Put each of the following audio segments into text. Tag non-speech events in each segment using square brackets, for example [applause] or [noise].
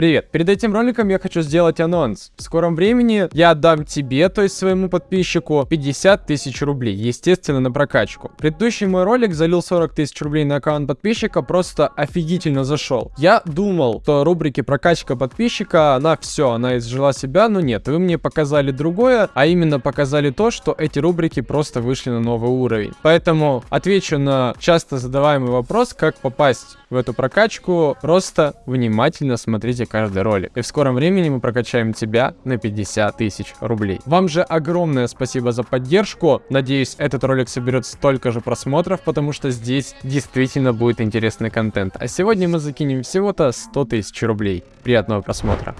Привет, перед этим роликом я хочу сделать анонс. В скором времени я отдам тебе, то есть своему подписчику, 50 тысяч рублей, естественно, на прокачку. Предыдущий мой ролик залил 40 тысяч рублей на аккаунт подписчика, просто офигительно зашел. Я думал, что рубрики прокачка подписчика, она все, она изжила себя, но нет, вы мне показали другое, а именно показали то, что эти рубрики просто вышли на новый уровень. Поэтому отвечу на часто задаваемый вопрос, как попасть в эту прокачку, просто внимательно смотрите каждый ролик. И в скором времени мы прокачаем тебя на 50 тысяч рублей. Вам же огромное спасибо за поддержку. Надеюсь, этот ролик соберет столько же просмотров, потому что здесь действительно будет интересный контент. А сегодня мы закинем всего-то 100 тысяч рублей. Приятного просмотра.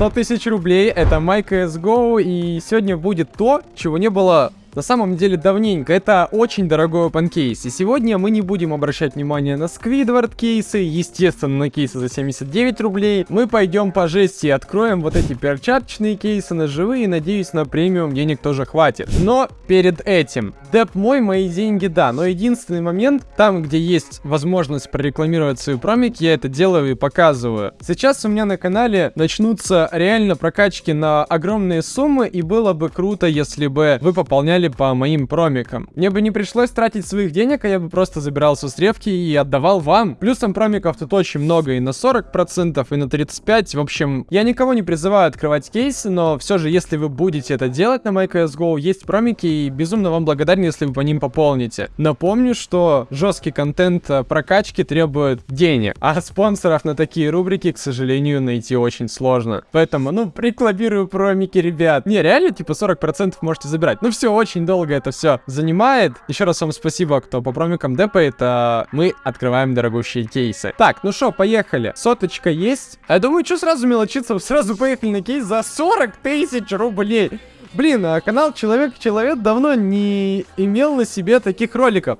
100 тысяч рублей, это MyCSGO, и сегодня будет то, чего не было на самом деле давненько. Это очень дорогой open кейс. И сегодня мы не будем обращать внимание на Squidward кейсы, естественно, на кейсы за 79 рублей. Мы пойдем по жести и откроем вот эти перчаточные кейсы на живые. Надеюсь, на премиум денег тоже хватит. Но перед этим, деп мой, мои деньги, да. Но единственный момент, там, где есть возможность прорекламировать свою промик, я это делаю и показываю. Сейчас у меня на канале начнутся реально прокачки на огромные суммы, и было бы круто, если бы вы пополняли гоняли по моим промикам. Мне бы не пришлось тратить своих денег, а я бы просто забирал со стревки и отдавал вам. Плюсом промиков тут очень много и на 40%, и на 35%. В общем, я никого не призываю открывать кейсы, но все же, если вы будете это делать на MyCSGO, есть промики, и безумно вам благодарен, если вы по ним пополните. Напомню, что жесткий контент э, прокачки требует денег, а спонсоров на такие рубрики, к сожалению, найти очень сложно. Поэтому, ну, рекламирую промики, ребят. Не, реально, типа 40% можете забирать. Ну все, очень очень долго это все занимает. Еще раз вам спасибо, кто по промикам депает. А мы открываем дорогущие кейсы. Так, ну что, поехали. Соточка есть. А я думаю, что сразу мелочиться? Сразу поехали на кейс за 40 тысяч рублей. Блин, а канал Человек-Человек давно не имел на себе таких роликов.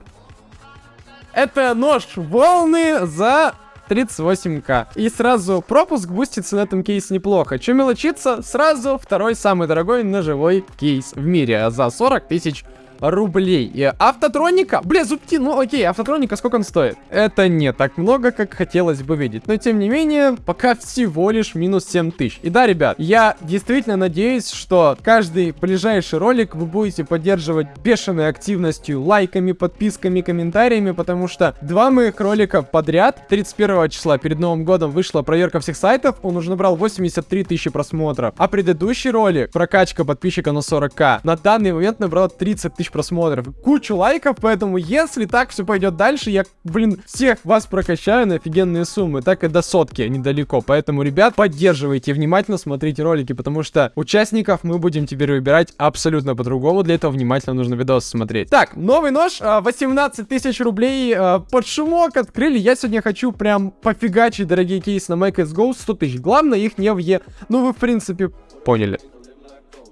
Это нож волны за 38к. И сразу пропуск бустится на этом кейсе неплохо. Че мелочиться? Сразу второй самый дорогой ножевой кейс в мире за 40 тысяч рублей. И автотроника, бля, зубки, ну окей, автотроника сколько он стоит? Это не так много, как хотелось бы видеть. Но тем не менее, пока всего лишь минус 7 тысяч. И да, ребят, я действительно надеюсь, что каждый ближайший ролик вы будете поддерживать бешеной активностью, лайками, подписками, комментариями, потому что два моих ролика подряд, 31 числа перед Новым годом вышла проверка всех сайтов, он уже набрал 83 тысячи просмотров. А предыдущий ролик, прокачка подписчика на 40к, на данный момент набрал 30 тысяч просмотров, кучу лайков, поэтому если так все пойдет дальше, я, блин, всех вас прокачаю на офигенные суммы, так и до сотки недалеко, поэтому, ребят, поддерживайте, внимательно смотрите ролики, потому что участников мы будем теперь выбирать абсолютно по-другому, для этого внимательно нужно видос смотреть. Так, новый нож, 18 а, тысяч рублей а, под шумок открыли, я сегодня хочу прям пофигачить дорогие кейсы на MyCSGO 100 тысяч, главное их не в Е, ну вы в принципе поняли.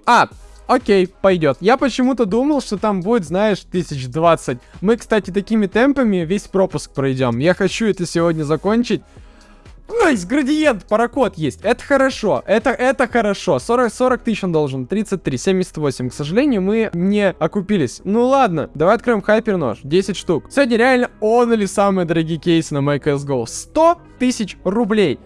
А, Окей, пойдет. Я почему-то думал, что там будет, знаешь, 1020. Мы, кстати, такими темпами весь пропуск пройдем. Я хочу это сегодня закончить. Ой, градиент, паракод есть. Это хорошо. Это, это хорошо. 40, 40 тысяч он должен. 33, 78. К сожалению, мы не окупились. Ну ладно, давай откроем хайпер нож. 10 штук. Сегодня реально он или самые дорогие кейсы на MyCSGO. 100 тысяч рублей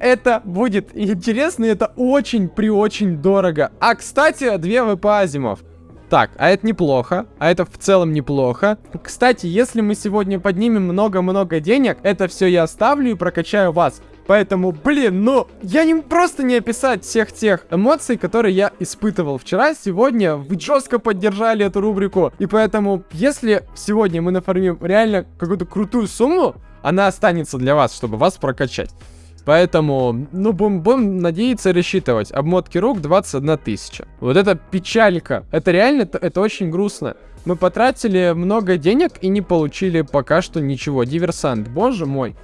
это будет интересно, и это очень при очень дорого. А, кстати, две ВП Азимов. Так, а это неплохо, а это в целом неплохо. Кстати, если мы сегодня поднимем много-много денег, это все я оставлю и прокачаю вас. Поэтому, блин, ну, я не просто не описать всех тех эмоций, которые я испытывал вчера, сегодня. Вы жестко поддержали эту рубрику. И поэтому, если сегодня мы нафармим реально какую-то крутую сумму, она останется для вас, чтобы вас прокачать. Поэтому, ну, будем, будем надеяться рассчитывать. Обмотки рук 21 тысяча. Вот это печалька. Это реально, это, это очень грустно. Мы потратили много денег и не получили пока что ничего. Диверсант, боже мой.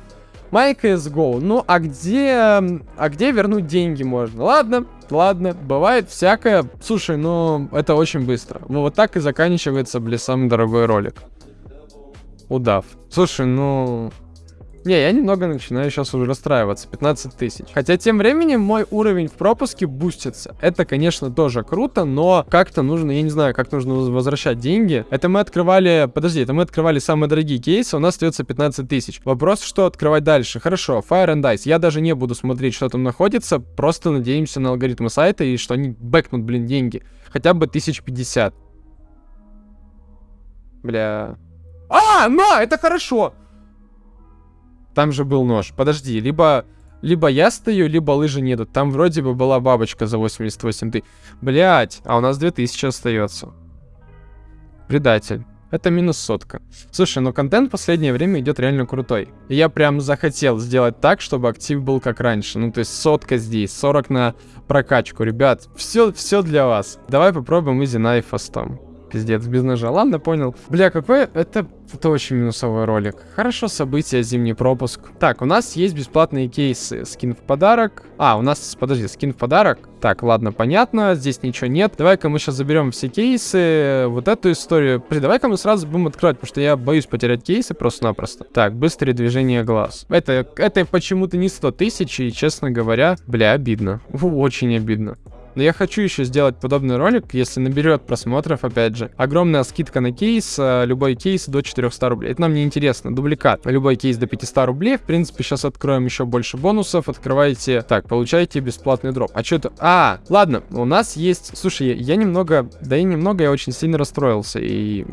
MyCSGO. Ну, а где... А где вернуть деньги можно? Ладно, ладно, бывает всякое. Слушай, ну, это очень быстро. Ну, вот так и заканчивается, бля, самый дорогой ролик. Удав. Слушай, ну... Не, я немного начинаю сейчас уже расстраиваться. 15 тысяч. Хотя тем временем мой уровень в пропуске бустится. Это, конечно, тоже круто, но как-то нужно, я не знаю, как нужно возвращать деньги. Это мы открывали, подожди, это мы открывали самые дорогие кейсы, у нас остается 15 тысяч. Вопрос, что открывать дальше. Хорошо, Fire and Dice. Я даже не буду смотреть, что там находится, просто надеемся на алгоритмы сайта и что они бэкнут, блин, деньги. Хотя бы 1050. Бля. А, на, это хорошо! Там же был нож. Подожди, либо... Либо я стою, либо лыжи нету. Там вроде бы была бабочка за 88 ты. Блять, а у нас 2000 остается. Предатель. Это минус сотка. Слушай, ну контент в последнее время идет реально крутой. И я прям захотел сделать так, чтобы актив был как раньше. Ну, то есть сотка здесь, 40 на прокачку. Ребят, все, все для вас. Давай попробуем изи на фастом. Пиздец, без ножа. Ладно, понял. Бля, какой... Это, это очень минусовой ролик. Хорошо, события, зимний пропуск. Так, у нас есть бесплатные кейсы. Скин в подарок. А, у нас, подожди, скин в подарок. Так, ладно, понятно. Здесь ничего нет. Давай-ка мы сейчас заберем все кейсы. Вот эту историю. Блин, давай-ка мы сразу будем открывать, потому что я боюсь потерять кейсы просто-напросто. Так, быстрое движение глаз. Это, это почему-то не 100 тысяч, и, честно говоря, бля, обидно. Очень обидно. Но я хочу еще сделать подобный ролик, если наберет просмотров, опять же. Огромная скидка на кейс, э, любой кейс до 400 рублей. Это нам не интересно, дубликат. Любой кейс до 500 рублей. В принципе, сейчас откроем еще больше бонусов. Открываете, так, получаете бесплатный дроп. А что это? А, ладно, у нас есть... Слушай, я, я немного, да и немного, я очень сильно расстроился. И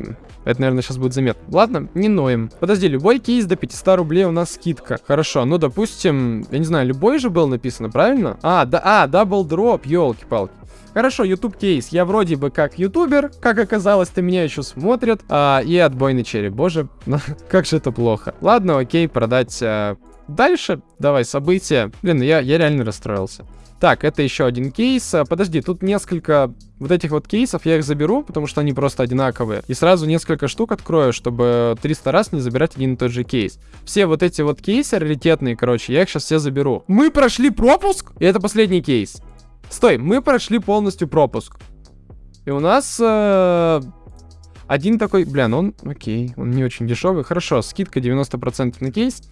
это, наверное, сейчас будет заметно. Ладно, не ноем. Подожди, любой кейс до 500 рублей у нас скидка. Хорошо, ну, допустим, я не знаю, любой же был написано, правильно? А, да, а, double drop, елки палки Хорошо, YouTube кейс. Я вроде бы как ютубер, как оказалось-то меня еще смотрят. А, и отбойный череп. Боже, [laughs] как же это плохо. Ладно, окей, продать а, дальше. Давай, события. Блин, я, я реально расстроился. Так, это еще один кейс. А, подожди, тут несколько вот этих вот кейсов, я их заберу, потому что они просто одинаковые. И сразу несколько штук открою, чтобы 300 раз не забирать один и тот же кейс. Все вот эти вот кейсы раритетные, короче, я их сейчас все заберу. Мы прошли пропуск, и это последний кейс. Стой, мы прошли полностью пропуск. И у нас... Э, один такой... Бля, ну он... Окей, он не очень дешевый. Хорошо, скидка 90% на кейс.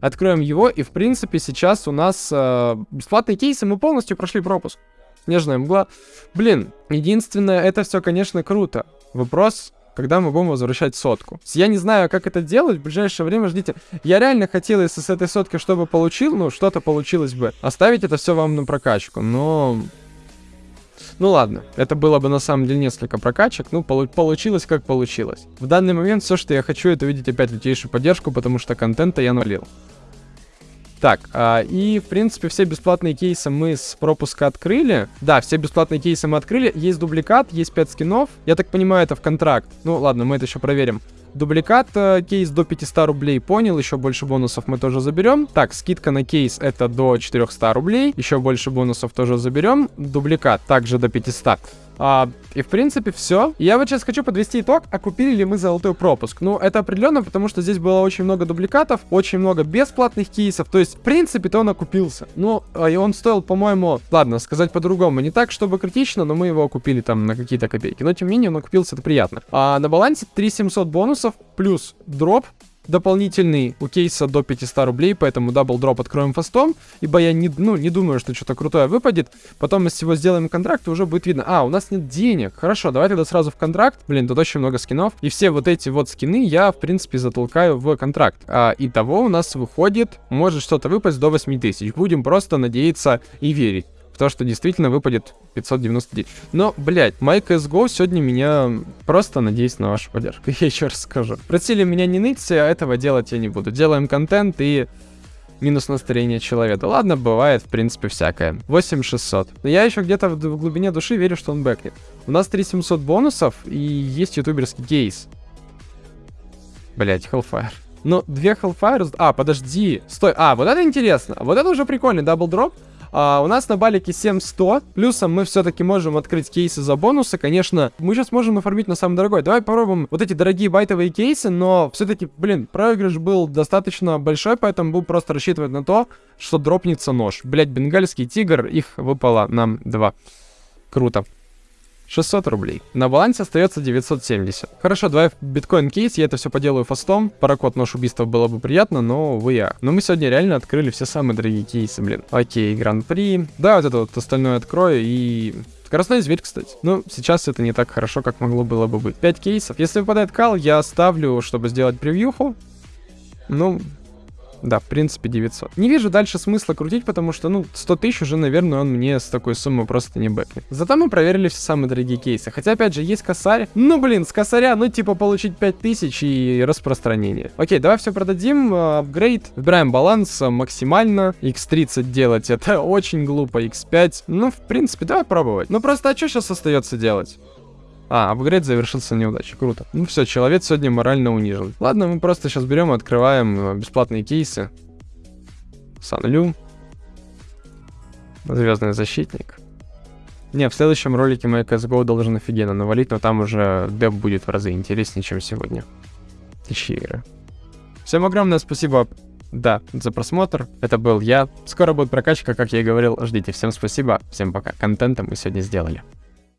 Откроем его, и в принципе сейчас у нас э, бесплатные кейсы, мы полностью прошли пропуск. Снежная мгла. Блин, единственное, это все, конечно, круто. Вопрос, когда мы будем возвращать сотку. Я не знаю, как это делать, в ближайшее время ждите. Я реально хотел, если с этой сотки чтобы получил, ну, что-то получилось бы, оставить это все вам на прокачку, но... Ну ладно, это было бы на самом деле несколько прокачек, ну полу получилось как получилось. В данный момент все, что я хочу, это увидеть опять лютейшую поддержку, потому что контента я налил. Так, а, и, в принципе, все бесплатные кейсы мы с пропуска открыли. Да, все бесплатные кейсы мы открыли. Есть дубликат, есть 5 скинов. Я так понимаю, это в контракт. Ну, ладно, мы это еще проверим. Дубликат, э, кейс до 500 рублей, понял, еще больше бонусов мы тоже заберем. Так, скидка на кейс это до 400 рублей, еще больше бонусов тоже заберем. Дубликат также до 500. А, и, в принципе, все. Я вот сейчас хочу подвести итог, окупили ли мы золотой пропуск. Ну, это определенно, потому что здесь было очень много дубликатов, очень много бесплатных кейсов. То есть, в принципе-то он окупился. Ну, а, и он стоил, по-моему, ладно, сказать по-другому, не так, чтобы критично, но мы его купили там на какие-то копейки. Но, тем не менее, он окупился, это приятно. А на балансе 3700 бонусов плюс дроп дополнительный у кейса до 500 рублей, поэтому double drop откроем фастом, ибо я не, ну, не думаю, что что-то крутое выпадет. Потом мы всего сделаем контракт, и уже будет видно. А, у нас нет денег. Хорошо, давай тогда сразу в контракт. Блин, тут очень много скинов. И все вот эти вот скины я, в принципе, затолкаю в контракт. А, итого у нас выходит, может что-то выпасть до 8000. Будем просто надеяться и верить то, что действительно выпадет 599. Но, блядь, My CSGO сегодня меня просто надеюсь на вашу поддержку. [laughs] Я еще раз скажу. Просили меня не ныть, а этого делать я не буду. Делаем контент и минус настроение человека. Ладно, бывает, в принципе, всякое. 8600. Но я еще где-то в, в глубине души верю, что он бэкнет. У нас 3700 бонусов и есть ютуберский кейс. Блять, Hellfire. Ну, две Hellfire... А, подожди. Стой. А, вот это интересно. Вот это уже прикольный double drop. А, у нас на балике 7100. Плюсом мы все-таки можем открыть кейсы за бонусы. Конечно, мы сейчас можем оформить на самый дорогой. Давай попробуем вот эти дорогие байтовые кейсы, но все-таки, блин, проигрыш был достаточно большой, поэтому будем просто рассчитывать на то, что дропнется нож. Блять, бенгальский тигр, их выпало нам два. Круто. 600 рублей. На балансе остается 970. Хорошо, давай в биткоин кейс, я это все поделаю фастом. Паракод нож убийства было бы приятно, но вы я. Но мы сегодня реально открыли все самые дорогие кейсы, блин. Окей, гран-при. Да, вот это вот остальное открою и Скоростной зверь, кстати. Ну, сейчас это не так хорошо, как могло было бы быть. 5 кейсов. Если выпадает кал, я ставлю, чтобы сделать превьюху. Ну, да, в принципе, 900. Не вижу дальше смысла крутить, потому что, ну, 100 тысяч уже, наверное, он мне с такой суммы просто не бэкнет. Зато мы проверили все самые дорогие кейсы. Хотя, опять же, есть косарь. Ну, блин, с косаря, ну, типа, получить 5000 и распространение. Окей, давай все продадим. А, апгрейд. Выбираем баланс а, максимально. X30 делать это [laughs] очень глупо. X5. Ну, в принципе, давай пробовать. Ну, просто, а что сейчас остается делать? А, апгрейд завершился неудачей. Круто. Ну все, человек сегодня морально унижен. Ладно, мы просто сейчас берем и открываем э, бесплатные кейсы. Санлю. Звездный защитник. Не, в следующем ролике мой CSGO должен офигенно навалить, но там уже деп будет в разы интереснее, чем сегодня. Тысячи игры. Всем огромное спасибо, да, за просмотр. Это был я. Скоро будет прокачка, как я и говорил. Ждите. Всем спасибо. Всем пока. Контента мы сегодня сделали.